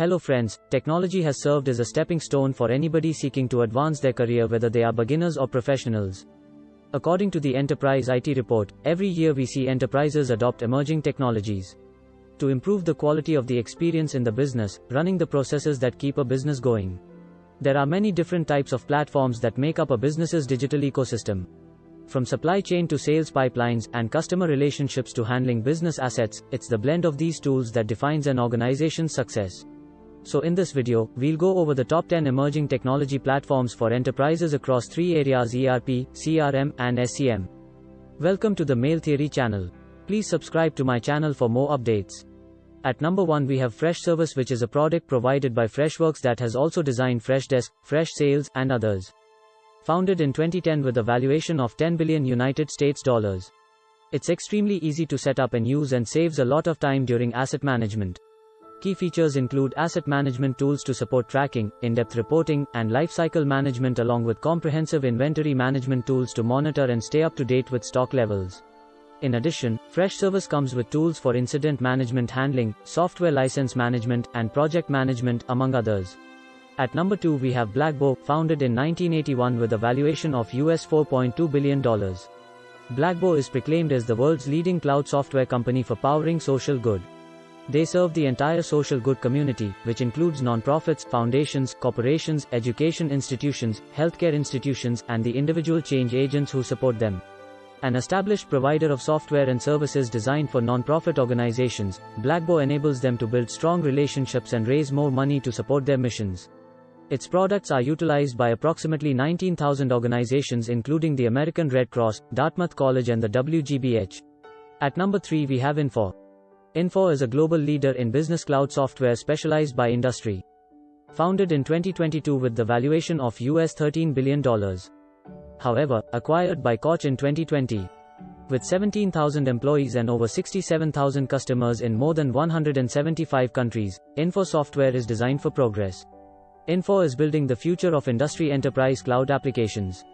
Hello friends, technology has served as a stepping stone for anybody seeking to advance their career whether they are beginners or professionals. According to the Enterprise IT report, every year we see enterprises adopt emerging technologies. To improve the quality of the experience in the business, running the processes that keep a business going. There are many different types of platforms that make up a business's digital ecosystem. From supply chain to sales pipelines and customer relationships to handling business assets, it's the blend of these tools that defines an organization's success. So in this video, we'll go over the top 10 emerging technology platforms for enterprises across three areas ERP, CRM, and SCM. Welcome to the Mail Theory channel. Please subscribe to my channel for more updates. At number 1 we have Freshservice which is a product provided by Freshworks that has also designed Freshdesk, Freshsales, and others. Founded in 2010 with a valuation of 10 billion United States dollars. It's extremely easy to set up and use and saves a lot of time during asset management. Key features include asset management tools to support tracking, in-depth reporting, and lifecycle management along with comprehensive inventory management tools to monitor and stay up to date with stock levels. In addition, Freshservice comes with tools for incident management handling, software license management, and project management, among others. At number 2 we have Blackbaud, founded in 1981 with a valuation of US $4.2 billion. Blackbaud is proclaimed as the world's leading cloud software company for powering social good. They serve the entire social good community, which includes non-profits, foundations, corporations, education institutions, healthcare institutions, and the individual change agents who support them. An established provider of software and services designed for non-profit organizations, Blackbaud enables them to build strong relationships and raise more money to support their missions. Its products are utilized by approximately 19,000 organizations including the American Red Cross, Dartmouth College and the WGBH. At number 3 we have Infor. Infor is a global leader in business cloud software specialized by industry. Founded in 2022 with the valuation of US $13 billion. However, acquired by Koch in 2020. With 17,000 employees and over 67,000 customers in more than 175 countries, Infor software is designed for progress. Infor is building the future of industry enterprise cloud applications.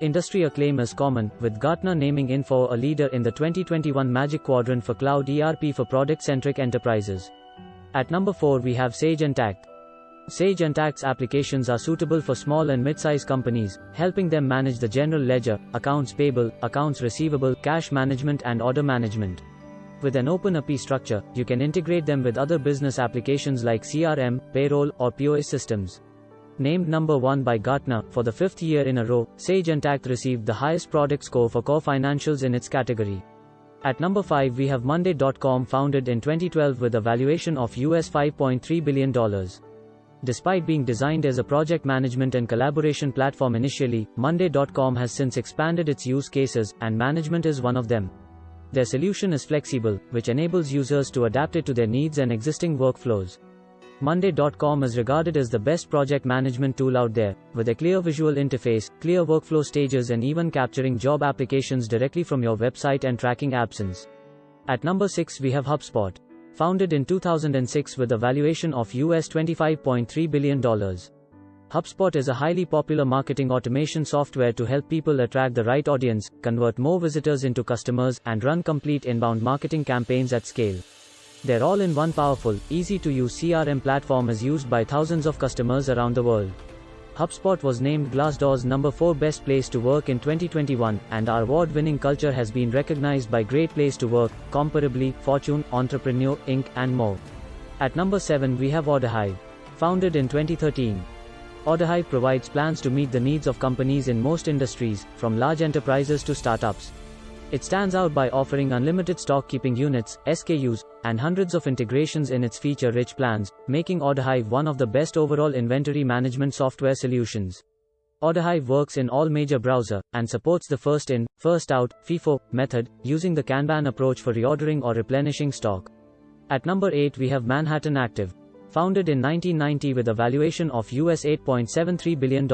Industry acclaim is common, with Gartner naming Infor a leader in the 2021 Magic Quadrant for Cloud ERP for product-centric enterprises. At number 4 we have Sage Intacct. Sage Intacct's applications are suitable for small and mid-sized companies, helping them manage the general ledger, accounts payable, accounts receivable, cash management and order management. With an open API structure, you can integrate them with other business applications like CRM, payroll, or POS systems. Named number 1 by Gartner for the fifth year in a row, Sage Intacct received the highest product score for core financials in its category. At number 5 we have Monday.com founded in 2012 with a valuation of US $5.3 billion. Despite being designed as a project management and collaboration platform initially, Monday.com has since expanded its use cases, and management is one of them. Their solution is flexible, which enables users to adapt it to their needs and existing workflows. Monday.com is regarded as the best project management tool out there, with a clear visual interface, clear workflow stages and even capturing job applications directly from your website and tracking absence. At number 6 we have HubSpot. Founded in 2006 with a valuation of US $25.3 billion. HubSpot is a highly popular marketing automation software to help people attract the right audience, convert more visitors into customers, and run complete inbound marketing campaigns at scale. Their all-in-one powerful, easy-to-use CRM platform is used by thousands of customers around the world. HubSpot was named Glassdoor's number 4 best place to work in 2021, and our award-winning culture has been recognized by Great Place to Work, Comparably, Fortune, Entrepreneur, Inc., and more. At number 7 we have Orderhive. Founded in 2013. Orderhive provides plans to meet the needs of companies in most industries, from large enterprises to startups. It stands out by offering unlimited stock keeping units, SKUs, and hundreds of integrations in its feature rich plans, making Orderhive one of the best overall inventory management software solutions. Orderhive works in all major browser and supports the first in, first out FIFO method using the Kanban approach for reordering or replenishing stock. At number 8 we have Manhattan Active. Founded in 1990 with a valuation of US $8.73 billion.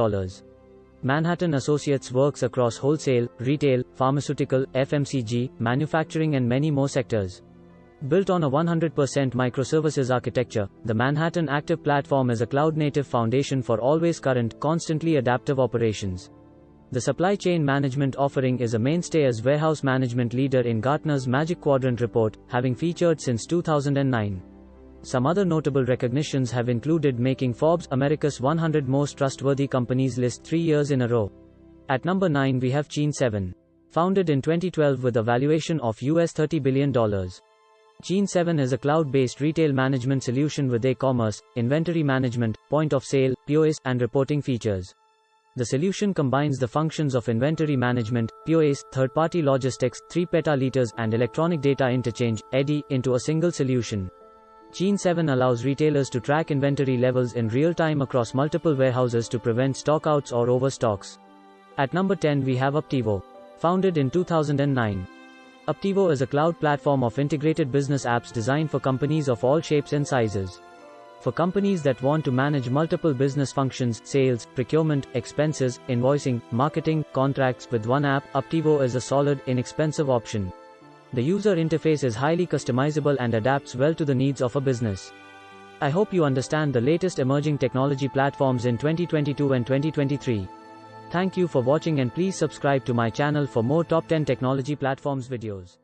Manhattan Associates works across wholesale, retail, pharmaceutical, FMCG, manufacturing and many more sectors. Built on a 100% microservices architecture, the Manhattan Active Platform is a cloud-native foundation for always current, constantly adaptive operations. The supply chain management offering is a mainstay as warehouse management leader in Gartner's Magic Quadrant report, having featured since 2009. Some other notable recognitions have included making Forbes America's 100 Most Trustworthy Companies list three years in a row. At number 9 we have Cin7. Founded in 2012 with a valuation of US $30 billion. Cin7 is a cloud-based retail management solution with e-commerce, inventory management, point of sale, POS, and reporting features. The solution combines the functions of inventory management, POS, third-party logistics, 3PLs, and electronic data interchange, EDI, into a single solution. Cin7 allows retailers to track inventory levels in real time across multiple warehouses to prevent stockouts or overstocks. At number 10 we have Uptivo. Founded in 2009. Uptivo is a cloud platform of integrated business apps designed for companies of all shapes and sizes. For companies that want to manage multiple business functions, sales, procurement, expenses, invoicing, marketing, contracts with one app, Uptivo is a solid, inexpensive option. The user interface is highly customizable and adapts well to the needs of a business. I hope you understand the latest emerging technology platforms in 2022 and 2023. Thank you for watching and please subscribe to my channel for more top 10 technology platforms videos.